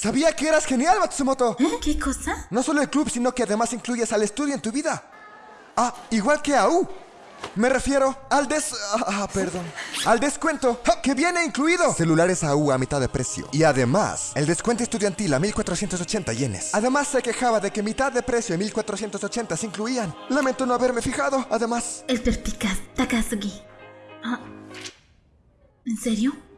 Sabía que eras genial, Matsumoto. ¿Eh? ¿Qué cosa? No solo el club, sino que además incluyes al estudio en tu vida. Ah, igual que a U. Me refiero al des... Ah, ah perdón. Al descuento ah, que viene incluido. Celulares AU a mitad de precio. Y además, el descuento estudiantil a 1480 yenes. Además, se quejaba de que mitad de precio y 1480 se incluían. Lamento no haberme fijado. Además, El perspicaz Takasugi. Ah. ¿En serio?